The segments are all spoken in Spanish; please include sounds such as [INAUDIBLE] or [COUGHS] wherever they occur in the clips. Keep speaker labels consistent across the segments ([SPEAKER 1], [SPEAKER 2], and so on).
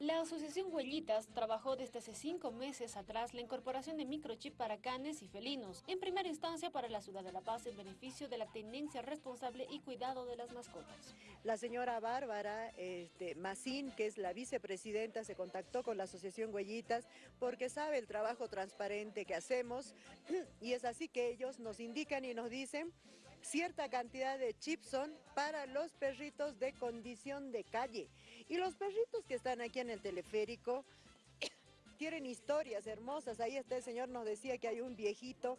[SPEAKER 1] La asociación Huellitas trabajó desde hace cinco meses atrás la incorporación de microchip para canes y felinos, en primera instancia para la ciudad de La Paz en beneficio de la tenencia responsable y cuidado de las mascotas.
[SPEAKER 2] La señora Bárbara este, Macín, que es la vicepresidenta, se contactó con la asociación Huellitas porque sabe el trabajo transparente que hacemos [CLEARS THROAT] y es así que ellos nos indican y nos dicen cierta cantidad de chips son para los perritos de condición de calle. Y los perritos que están aquí en el teleférico [COUGHS] tienen historias hermosas. Ahí este señor nos decía que hay un viejito,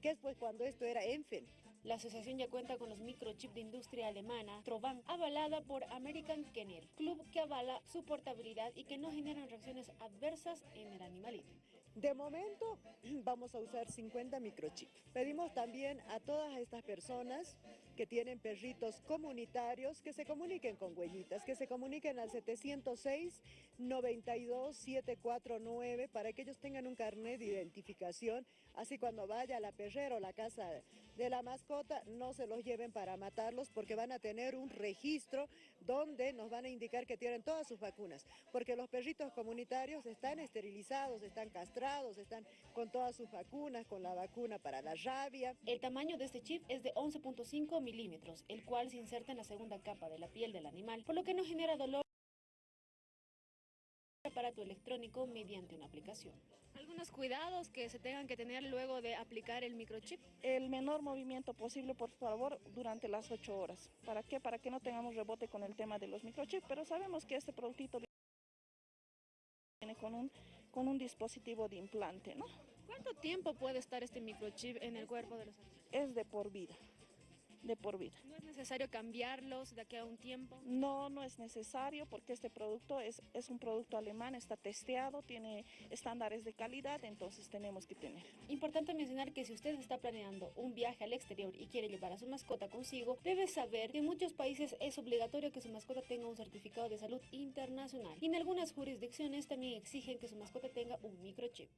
[SPEAKER 2] que es pues cuando esto era Enfen.
[SPEAKER 1] La asociación ya cuenta con los microchips de industria alemana Trovan, avalada por American Kennel, club que avala su portabilidad y que no generan reacciones adversas en el animalito.
[SPEAKER 2] De momento [CLEARS THROAT] vamos a usar 50 microchips. Pedimos también a todas estas personas que tienen perritos comunitarios que se comuniquen con huellitas, que se comuniquen al 706-92-749 para que ellos tengan un carnet de identificación, así cuando vaya a la perrera o la casa de la no se los lleven para matarlos porque van a tener un registro donde nos van a indicar que tienen todas sus vacunas, porque los perritos comunitarios están esterilizados, están castrados, están con todas sus vacunas, con la vacuna para la rabia.
[SPEAKER 1] El tamaño de este chip es de 11.5 milímetros, el cual se inserta en la segunda capa de la piel del animal, por lo que no genera dolor aparato electrónico mediante una aplicación. ¿Algunos cuidados que se tengan que tener luego de aplicar el microchip?
[SPEAKER 3] El menor movimiento posible, por favor, durante las 8 horas. ¿Para qué? Para que no tengamos rebote con el tema de los microchips, pero sabemos que este productito viene con un con un dispositivo de implante, ¿no?
[SPEAKER 1] ¿Cuánto tiempo puede estar este microchip en el cuerpo de los animales?
[SPEAKER 3] Es de por vida de por vida.
[SPEAKER 1] ¿No es necesario cambiarlos de aquí a un tiempo?
[SPEAKER 3] No, no es necesario porque este producto es, es un producto alemán, está testeado, tiene estándares de calidad, entonces tenemos que tener.
[SPEAKER 1] Importante mencionar que si usted está planeando un viaje al exterior y quiere llevar a su mascota consigo, debe saber que en muchos países es obligatorio que su mascota tenga un certificado de salud internacional y en algunas jurisdicciones también exigen que su mascota tenga un microchip.